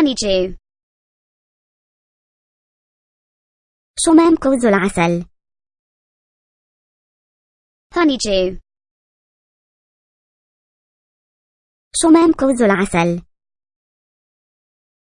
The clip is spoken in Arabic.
honeydew شمام كوز العسل honeydew شمام كوز العسل